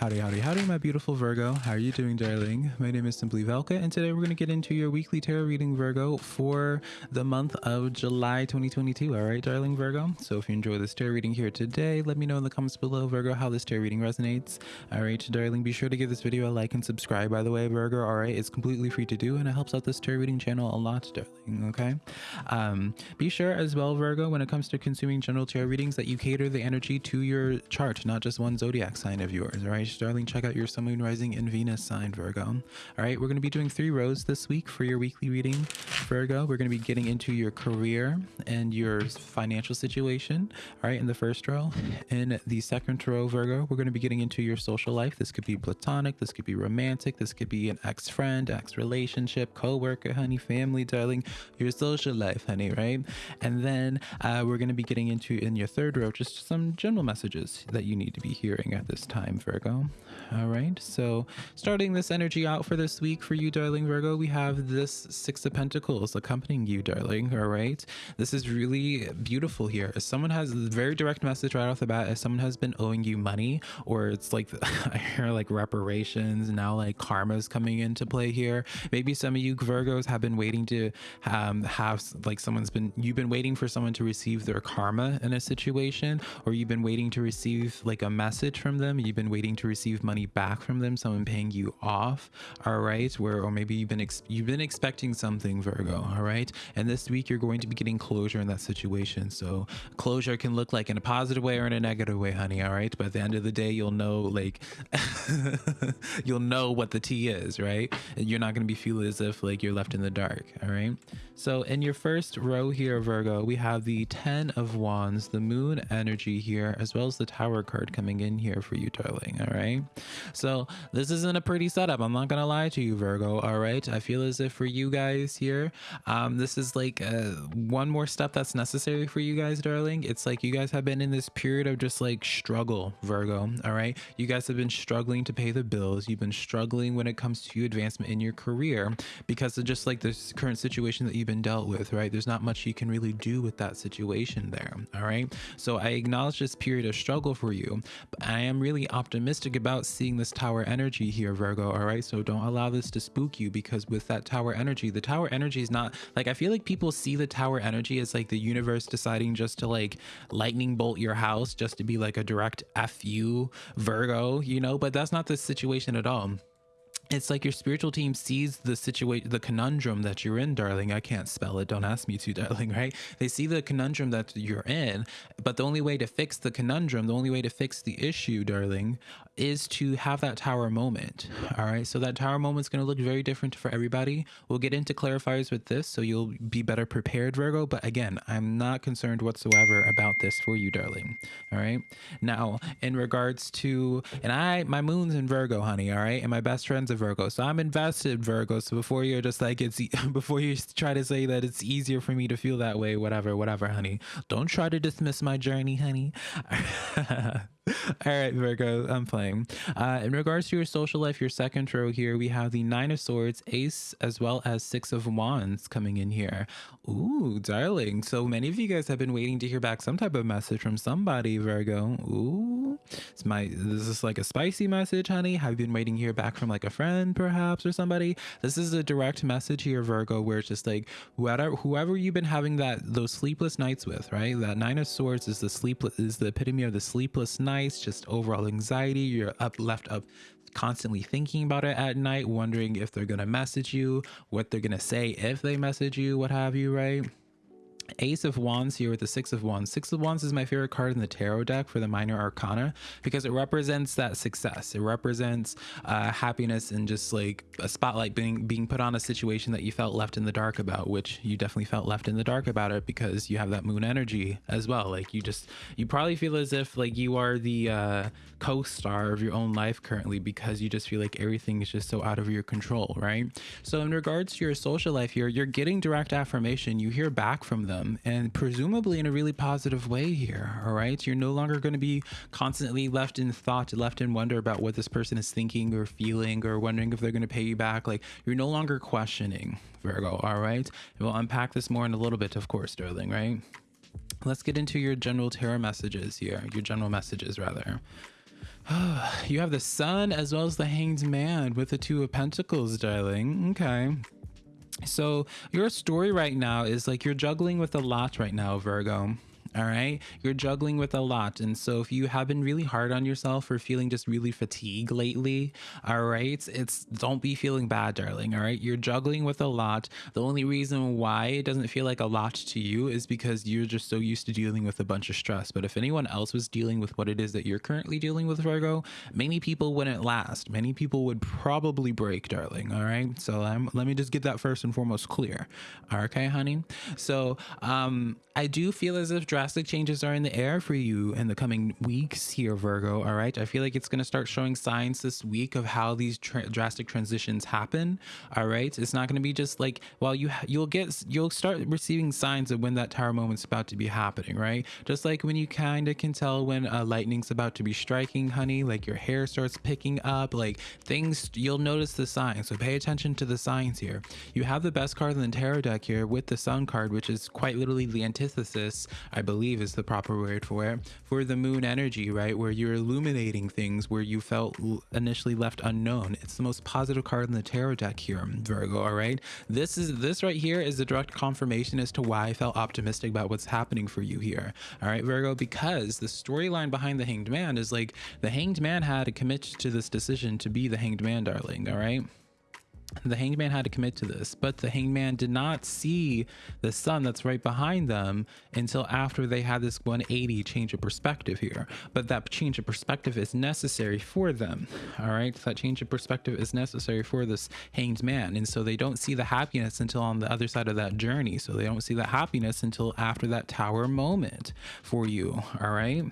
Howdy, howdy, howdy, my beautiful Virgo. How are you doing, darling? My name is Simply Velka, and today we're going to get into your weekly tarot reading, Virgo, for the month of July 2022. All right, darling Virgo? So if you enjoy this tarot reading here today, let me know in the comments below, Virgo, how this tarot reading resonates. All right, darling, be sure to give this video a like and subscribe, by the way, Virgo. All right, it's completely free to do, and it helps out this tarot reading channel a lot, darling, okay? Um, be sure as well, Virgo, when it comes to consuming general tarot readings, that you cater the energy to your chart, not just one zodiac sign of yours, all right? Darling, check out your Sun, Moon, Rising, and Venus sign, Virgo. All right, we're going to be doing three rows this week for your weekly reading, Virgo. We're going to be getting into your career and your financial situation, all right, in the first row. In the second row, Virgo, we're going to be getting into your social life. This could be platonic, this could be romantic, this could be an ex-friend, ex-relationship, co-worker, honey, family, darling, your social life, honey, right? And then uh, we're going to be getting into, in your third row, just some general messages that you need to be hearing at this time, Virgo. All right, so starting this energy out for this week for you, darling Virgo, we have this Six of Pentacles accompanying you, darling. All right, this is really beautiful here. Someone has a very direct message right off the bat, if someone has been owing you money, or it's like I hear like reparations now, like karma's coming into play here. Maybe some of you Virgos have been waiting to um, have like someone's been you've been waiting for someone to receive their karma in a situation, or you've been waiting to receive like a message from them. You've been waiting to receive money back from them, someone paying you off, all right? Where or maybe you've been you've been expecting something, Virgo, all right? And this week you're going to be getting closure in that situation. So closure can look like in a positive way or in a negative way, honey, all right? But at the end of the day, you'll know like you'll know what the tea is, right? And you're not going to be feeling as if like you're left in the dark, all right? So in your first row here, Virgo, we have the 10 of Wands, the moon energy here, as well as the tower card coming in here for you, darling. All right. So this isn't a pretty setup. I'm not to lie to you, Virgo. All right. I feel as if for you guys here, um, this is like uh, one more step that's necessary for you guys, darling. It's like you guys have been in this period of just like struggle, Virgo. All right. You guys have been struggling to pay the bills. You've been struggling when it comes to advancement in your career because of just like this current situation that you've been dealt with, right? There's not much you can really do with that situation there, all right? So I acknowledge this period of struggle for you, but I am really optimistic about seeing this tower energy here, Virgo, all right? So don't allow this to spook you because with that tower energy, the tower energy is not like I feel like people see the tower energy as like the universe deciding just to like lightning bolt your house just to be like a direct F you, Virgo, you know, but that's not the situation at all it's like your spiritual team sees the situation the conundrum that you're in darling. I can't spell it. Don't ask me to darling right? They see the conundrum that you're in but the only way to fix the conundrum the only way to fix the issue darling is to have that tower moment all right? So that tower moment is going to look very different for everybody. We'll get into clarifiers with this so you'll be better prepared virgo but again i'm not concerned whatsoever about this for you darling all right? Now in regards to and i my moon's in virgo honey all right? And my best friend's a virgo so i'm invested virgo so before you're just like it's before you try to say that it's easier for me to feel that way whatever whatever honey don't try to dismiss my journey honey All right, Virgo, I'm playing. Uh, in regards to your social life, your second row here, we have the Nine of Swords, Ace, as well as Six of Wands coming in here. Ooh, darling. So many of you guys have been waiting to hear back some type of message from somebody, Virgo. Ooh, it's my, this is like a spicy message, honey? Have you been waiting to hear back from like a friend, perhaps, or somebody? This is a direct message here, Virgo, where it's just like whoever, whoever you've been having that, those sleepless nights with, right? That Nine of Swords is the sleepless, is the epitome of the sleepless nights, just overall anxiety. You're up left up constantly thinking about it at night, wondering if they're gonna message you, what they're gonna say if they message you, what have you, right? Ace of Wands here with the Six of Wands. Six of Wands is my favorite card in the tarot deck for the minor arcana because it represents that success. It represents uh, happiness and just like a spotlight being being put on a situation that you felt left in the dark about, which you definitely felt left in the dark about it because you have that moon energy as well. Like you just you probably feel as if like you are the uh, co-star of your own life currently because you just feel like everything is just so out of your control, right? So in regards to your social life here, you're getting direct affirmation. You hear back from them them and presumably in a really positive way here. All right. You're no longer going to be constantly left in thought, left in wonder about what this person is thinking or feeling or wondering if they're going to pay you back. Like you're no longer questioning Virgo. All right. And we'll unpack this more in a little bit, of course, darling. Right. Let's get into your general tarot messages here, your general messages rather. you have the sun as well as the hanged man with the two of pentacles darling okay so your story right now is like you're juggling with a lot right now virgo all right? You're juggling with a lot. And so if you have been really hard on yourself or feeling just really fatigued lately all right it's don't be feeling bad darling all right? You're juggling with a lot. The only reason why it doesn't feel like a lot to you is because you're just so used to dealing with a bunch of stress. But if anyone else was dealing with what it is that you're currently dealing with virgo many people wouldn't last. Many people would probably break darling all right? So let me just get that first and foremost clear. Okay honey? So um i do feel as if drastic changes are in the air for you in the coming weeks here, Virgo. All right. I feel like it's going to start showing signs this week of how these tra drastic transitions happen. All right. It's not going to be just like, well, you, you'll get, you'll start receiving signs of when that tower moment's about to be happening, right? Just like when you kind of can tell when lightning's about to be striking, honey, like your hair starts picking up, like things, you'll notice the signs. So pay attention to the signs here. You have the best card in the tarot deck here with the sun card, which is quite literally the antithesis, I believe is the proper word for it for the moon energy right where you're illuminating things where you felt initially left unknown. It's the most positive card in the tarot deck here virgo all right? This is this right here is a direct confirmation as to why i felt optimistic about what's happening for you here all right virgo? Because the storyline behind the hanged man is like the hanged man had to commit to this decision to be the hanged man darling all right the hangman had to commit to this but the hangman did not see the sun that's right behind them until after they had this 180 change of perspective here. But that change of perspective is necessary for them all right? That change of perspective is necessary for this hanged man. And so they don't see the happiness until on the other side of that journey. So they don't see the happiness until after that tower moment for you all right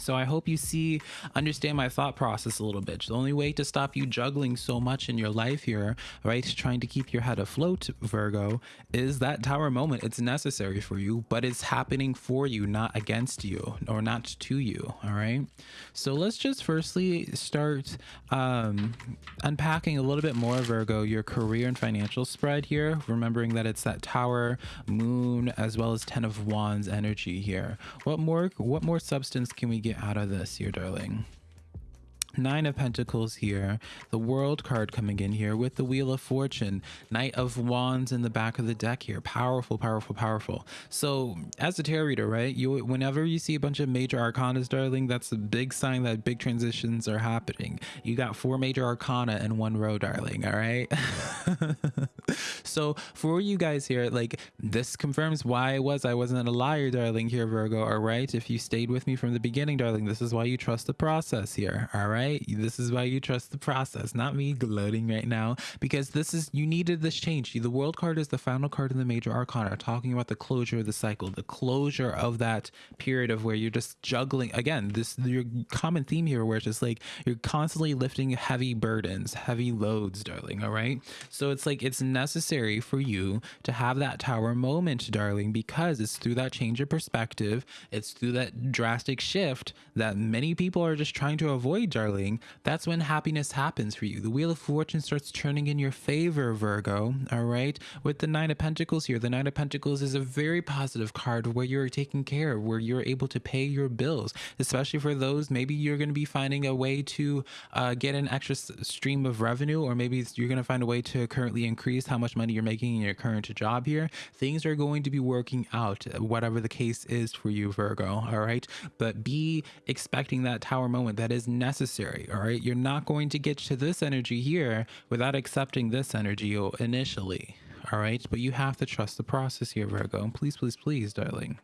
so I hope you see, understand my thought process a little bit. The only way to stop you juggling so much in your life here, right, trying to keep your head afloat, Virgo, is that tower moment. It's necessary for you, but it's happening for you, not against you or not to you. All right. So let's just firstly start um, unpacking a little bit more, Virgo, your career and financial spread here, remembering that it's that tower, moon, as well as 10 of wands energy here. What more, what more substance can we get out of this here, darling? Nine of Pentacles here, the World card coming in here with the Wheel of Fortune, Knight of Wands in the back of the deck here. Powerful, powerful, powerful. So as a tarot reader, right, you whenever you see a bunch of major arcanas, darling, that's a big sign that big transitions are happening. You got four major arcana in one row, darling, all right? so for you guys here, like this confirms why I was I wasn't a liar, darling, here, Virgo, all right? If you stayed with me from the beginning, darling, this is why you trust the process here, all right? This is why you trust the process, not me gloating right now, because this is, you needed this change. The world card is the final card in the major arcana, talking about the closure of the cycle, the closure of that period of where you're just juggling. Again, this, your common theme here, where it's just like you're constantly lifting heavy burdens, heavy loads, darling. All right. So it's like it's necessary for you to have that tower moment, darling, because it's through that change of perspective, it's through that drastic shift that many people are just trying to avoid, darling that's when happiness happens for you. The Wheel of Fortune starts turning in your favor, Virgo. All right. With the Nine of Pentacles here, the Nine of Pentacles is a very positive card where you're taken care of, where you're able to pay your bills, especially for those. Maybe you're going to be finding a way to uh, get an extra stream of revenue, or maybe you're going to find a way to currently increase how much money you're making in your current job here. Things are going to be working out, whatever the case is for you, Virgo. All right. But be expecting that tower moment that is necessary necessary. All right. You're not going to get to this energy here without accepting this energy initially. All right. But you have to trust the process here, Virgo. Please, please, please, darling.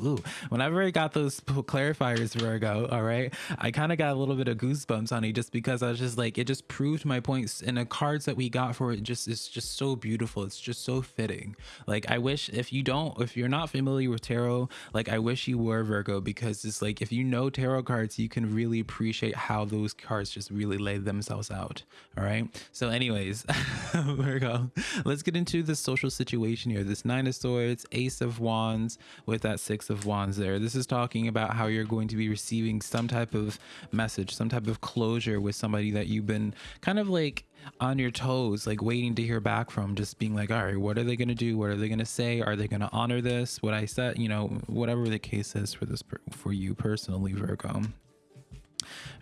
Ooh, whenever I got those clarifiers, Virgo, all right, I kind of got a little bit of goosebumps, honey, just because I was just like, it just proved my points. And the cards that we got for it just is just so beautiful. It's just so fitting. Like, I wish if you don't, if you're not familiar with tarot, like, I wish you were Virgo because it's like, if you know tarot cards, you can really appreciate how those cards just really lay themselves out. All right. So, anyways, Virgo, let's get into the social situation here. This Nine of Swords, Ace of Wands with that Six of Wands there. This is talking about how you're going to be receiving some type of message, some type of closure with somebody that you've been kind of like on your toes, like waiting to hear back from, just being like, all right, what are they going to do? What are they going to say? Are they going to honor this? What I said, you know, whatever the case is for this, for you personally, Virgo.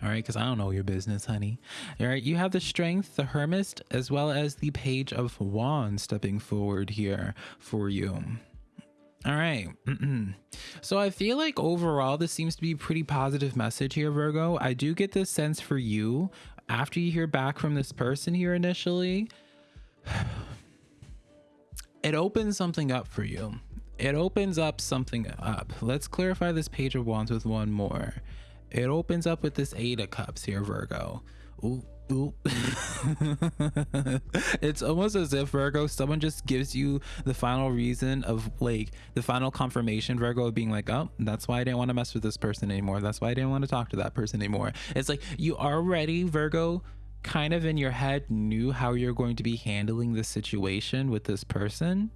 All right, because I don't know your business, honey. All right, you have the Strength, the Hermit, as well as the Page of Wands stepping forward here for you. All right. so I feel like overall, this seems to be a pretty positive message here, Virgo. I do get this sense for you after you hear back from this person here initially. It opens something up for you. It opens up something up. Let's clarify this Page of Wands with one more. It opens up with this Eight of Cups here, Virgo. Ooh, it's almost as if Virgo, someone just gives you the final reason of like the final confirmation, Virgo of being like, oh, that's why I didn't want to mess with this person anymore. That's why I didn't want to talk to that person anymore. It's like you already, Virgo, kind of in your head knew how you're going to be handling the situation with this person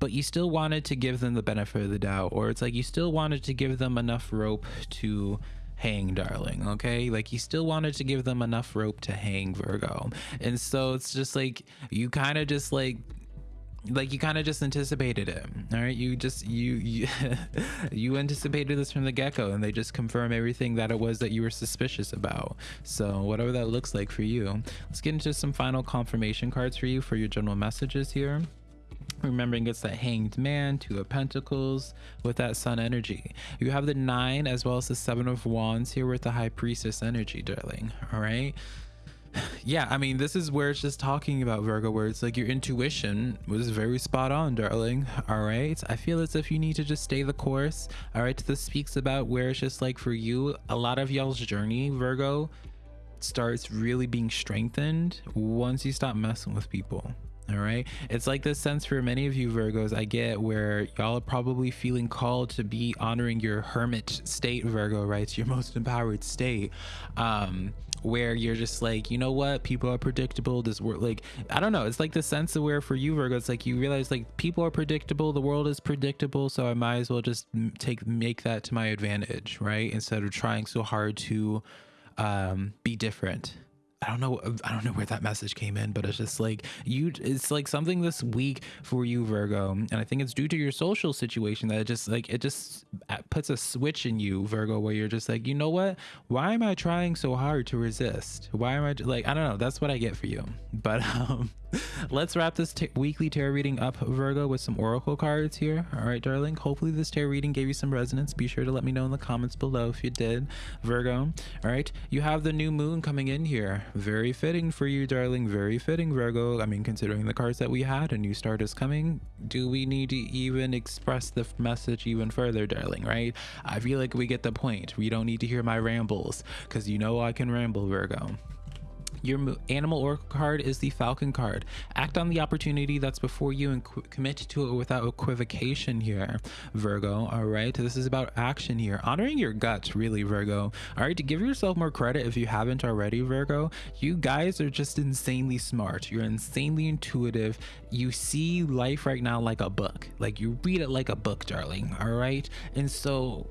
but you still wanted to give them the benefit of the doubt or it's like you still wanted to give them enough rope to hang darling okay? Like you still wanted to give them enough rope to hang virgo. And so it's just like you kind of just like like you kind of just anticipated it all right? You just you you you anticipated this from the get-go and they just confirm everything that it was that you were suspicious about. So whatever that looks like for you. Let's get into some final confirmation cards for you for your general messages here remembering it's that hanged man two of pentacles with that sun energy. You have the nine as well as the seven of wands here with the high priestess energy darling all right? Yeah i mean this is where it's just talking about virgo where it's like your intuition was very spot on darling all right? I feel as if you need to just stay the course all right? This speaks about where it's just like for you a lot of y'all's journey virgo starts really being strengthened once you stop messing with people all right. It's like this sense for many of you Virgos I get where y'all are probably feeling called to be honoring your hermit state, Virgo, right? Your most empowered state. Um, where you're just like, you know what, people are predictable. This world, like, I don't know. It's like the sense of where for you, Virgo, it's like you realize like people are predictable, the world is predictable, so I might as well just take make that to my advantage, right? Instead of trying so hard to um, be different I don't know I don't know where that message came in, but it's just like you it's like something this week for you Virgo, and I think it's due to your social situation that it just like it just puts a switch in you Virgo where you're just like, "You know what? Why am I trying so hard to resist? Why am I like I don't know, that's what I get for you." But um let's wrap this weekly tarot reading up Virgo with some oracle cards here. All right, darling. Hopefully this tarot reading gave you some resonance. Be sure to let me know in the comments below if you did, Virgo. All right, you have the new moon coming in here very fitting for you, darling. Very fitting, Virgo. I mean, considering the cards that we had, a new start is coming. Do we need to even express the message even further, darling, right? I feel like we get the point. We don't need to hear my rambles because you know I can ramble, Virgo. Your animal oracle card is the falcon card. Act on the opportunity that's before you and commit to it without equivocation here, Virgo. All right. This is about action here. Honoring your guts, really, Virgo. All right. To give yourself more credit if you haven't already, Virgo, you guys are just insanely smart. You're insanely intuitive. You see life right now like a book. Like you read it like a book, darling. All right. And so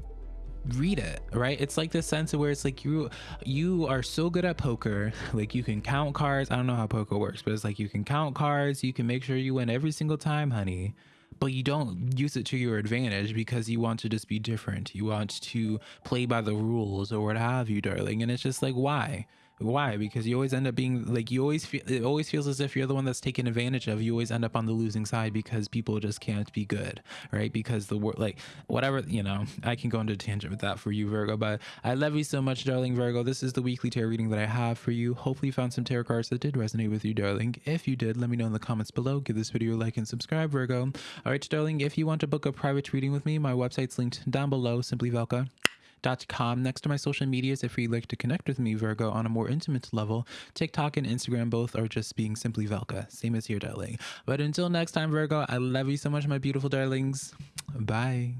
read it right? It's like this sense of where it's like you you are so good at poker like you can count cards. I don't know how poker works but it's like you can count cards. You can make sure you win every single time honey. But you don't use it to your advantage because you want to just be different. You want to play by the rules or what have you darling. And it's just like why why? Because you always end up being like you always feel it always feels as if you're the one that's taken advantage of. You always end up on the losing side because people just can't be good, right? Because the word like whatever you know, I can go into tangent with that for you, Virgo. But I love you so much, darling Virgo. This is the weekly tarot reading that I have for you. Hopefully, you found some tarot cards that did resonate with you, darling. If you did, let me know in the comments below. Give this video a like and subscribe, Virgo. All right, darling. If you want to book a private reading with me, my website's linked down below. Simply Velka com. Next to my social medias, if you'd like to connect with me, Virgo, on a more intimate level, TikTok and Instagram both are just being simply Velka, same as here, darling. But until next time, Virgo, I love you so much, my beautiful darlings. Bye.